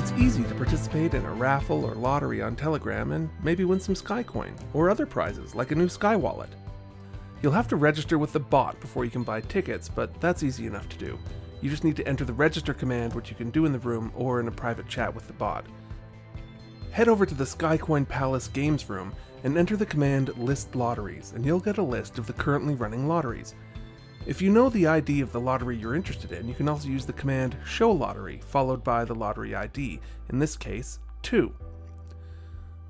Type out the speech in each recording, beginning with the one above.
It's easy to participate in a raffle or lottery on Telegram and maybe win some Skycoin or other prizes like a new Sky Wallet. You'll have to register with the bot before you can buy tickets, but that's easy enough to do. You just need to enter the register command, which you can do in the room or in a private chat with the bot. Head over to the Skycoin Palace Games room and enter the command list lotteries, and you'll get a list of the currently running lotteries. If you know the ID of the lottery you're interested in, you can also use the command show lottery followed by the lottery ID, in this case, 2.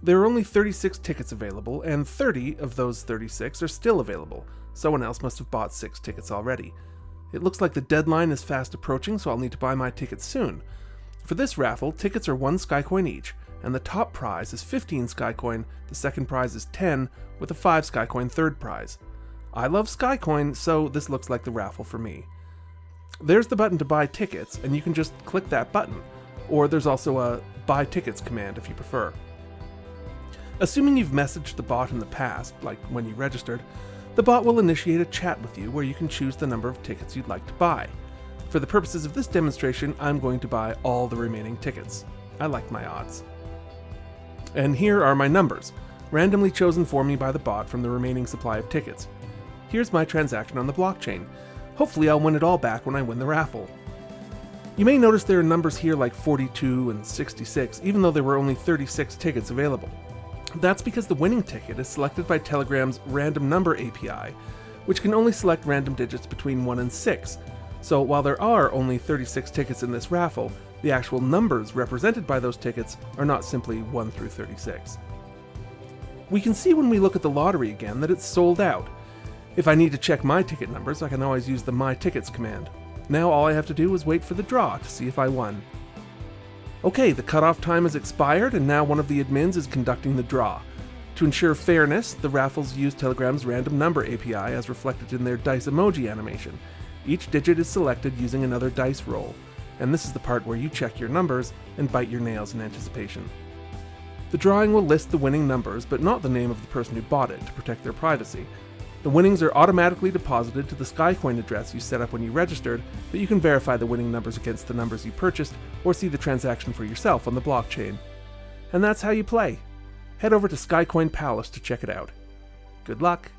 There are only 36 tickets available, and 30 of those 36 are still available. Someone else must have bought 6 tickets already. It looks like the deadline is fast approaching, so I'll need to buy my tickets soon. For this raffle, tickets are 1 Skycoin each, and the top prize is 15 Skycoin, the second prize is 10, with a 5 Skycoin third prize. I love Skycoin, so this looks like the raffle for me. There's the button to buy tickets, and you can just click that button, or there's also a buy tickets command if you prefer. Assuming you've messaged the bot in the past, like when you registered, the bot will initiate a chat with you where you can choose the number of tickets you'd like to buy. For the purposes of this demonstration, I'm going to buy all the remaining tickets. I like my odds. And here are my numbers, randomly chosen for me by the bot from the remaining supply of tickets. Here's my transaction on the blockchain. Hopefully I'll win it all back when I win the raffle. You may notice there are numbers here like 42 and 66, even though there were only 36 tickets available. That's because the winning ticket is selected by Telegram's Random Number API, which can only select random digits between 1 and 6. So while there are only 36 tickets in this raffle, the actual numbers represented by those tickets are not simply 1 through 36. We can see when we look at the lottery again that it's sold out. If I need to check my ticket numbers, I can always use the My Tickets command. Now all I have to do is wait for the draw to see if I won. Okay, the cutoff time has expired and now one of the admins is conducting the draw. To ensure fairness, the raffles use Telegram's random number API as reflected in their dice emoji animation. Each digit is selected using another dice roll, and this is the part where you check your numbers and bite your nails in anticipation. The drawing will list the winning numbers, but not the name of the person who bought it to protect their privacy. The winnings are automatically deposited to the Skycoin address you set up when you registered, but you can verify the winning numbers against the numbers you purchased or see the transaction for yourself on the blockchain. And that's how you play. Head over to Skycoin Palace to check it out. Good luck!